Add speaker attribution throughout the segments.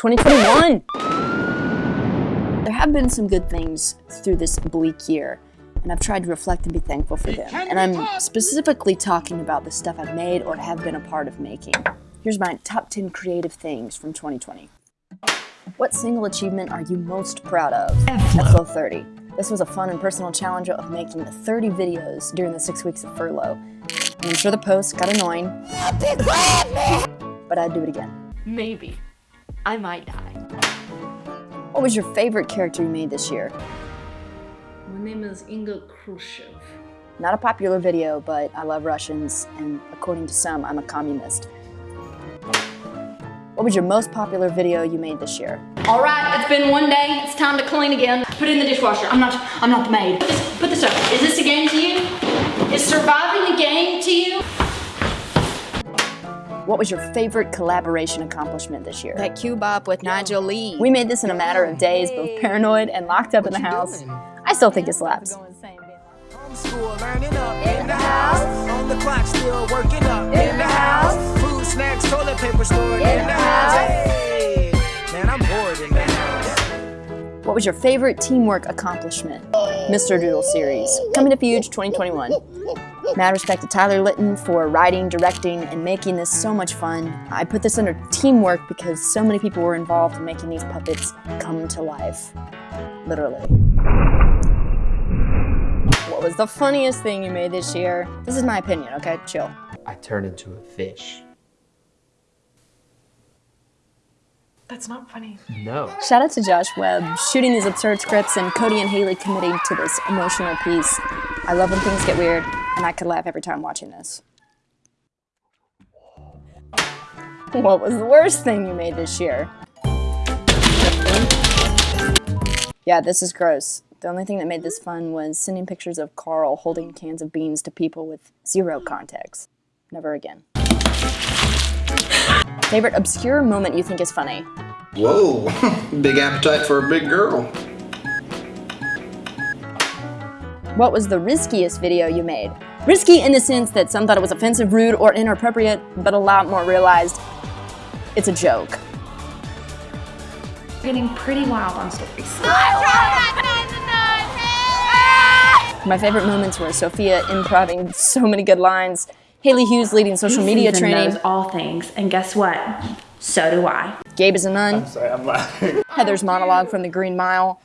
Speaker 1: 2021! There have been some good things through this bleak year, and I've tried to reflect and be thankful for them. And I'm specifically talking about the stuff I've made or have been a part of making. Here's my top 10 creative things from 2020. What single achievement are you most proud of? Flow 30. This was a fun and personal challenge of making 30 videos during the six weeks of furlough. And I'm sure the posts got annoying, but I'd do it again.
Speaker 2: Maybe. I might die.
Speaker 1: What was your favorite character you made this year?
Speaker 2: My name is Inga Khrushchev.
Speaker 1: Not a popular video, but I love Russians, and according to some, I'm a communist. What was your most popular video you made this year?
Speaker 3: All right, it's been one day. It's time to clean again. Put it in the dishwasher. I'm not. I'm not the maid. Put this, put this up. Is this a game to you? Is surviving a game to you?
Speaker 1: What was your favorite collaboration accomplishment this year?
Speaker 4: That Q-Bop with Nigel Lee.
Speaker 1: We made this in a matter of days, both paranoid and locked up in the house. I still think it slaps.
Speaker 5: Homeschool, learning up in the house. On the clock, still working up in the house. Food, snacks, toilet paper stored in the house. Hey, man, I'm bored in the house.
Speaker 1: What was your favorite teamwork accomplishment? Mr. Doodle series, coming to Fuge 2021. Mad respect to Tyler Litton for writing, directing, and making this so much fun. I put this under teamwork because so many people were involved in making these puppets come to life. Literally. What was the funniest thing you made this year? This is my opinion, okay? Chill.
Speaker 6: I turned into a fish.
Speaker 2: That's not funny.
Speaker 6: No.
Speaker 1: Shout out to Josh Webb, shooting these absurd scripts, and Cody and Haley committing to this emotional piece. I love when things get weird, and I could laugh every time watching this. What was the worst thing you made this year? Yeah, this is gross. The only thing that made this fun was sending pictures of Carl holding cans of beans to people with zero context. Never again. Favorite obscure moment you think is funny?
Speaker 7: Whoa, big appetite for a big girl.
Speaker 1: What was the riskiest video you made? Risky in the sense that some thought it was offensive, rude, or inappropriate, but a lot more realized it's a joke.
Speaker 2: Getting pretty wild on stories.
Speaker 1: My favorite moments were Sophia improving so many good lines, Haley Hughes leading social media
Speaker 3: Susan
Speaker 1: training,
Speaker 3: knows all things, and guess what? So do I.
Speaker 1: Gabe is a nun, I'm
Speaker 7: Sorry, I'm laughing.
Speaker 1: Heather's monologue from the Green Mile,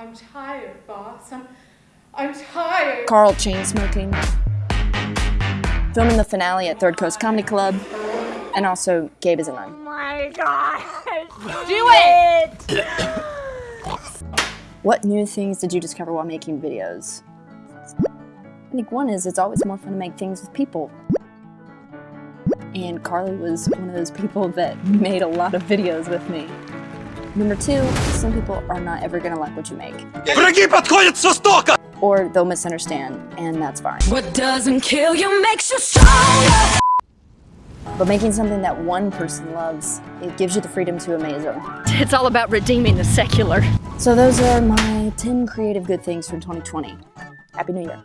Speaker 8: I'm tired, boss. I'm, I'm tired.
Speaker 1: Carl chain smoking, filming the finale at Third Coast Comedy Club, and also Gabe is a nun. Oh my god. Do it! what new things did you discover while making videos? I think one is it's always more fun to make things with people. And Carly was one of those people that made a lot of videos with me. Number two, some people are not ever gonna like what you make. Or they'll misunderstand, and that's fine.
Speaker 4: What doesn't kill you makes you stronger.
Speaker 1: But making something that one person loves, it gives you the freedom to amaze them.
Speaker 2: It's all about redeeming the secular.
Speaker 1: So those are my 10 creative good things from 2020. Happy New Year.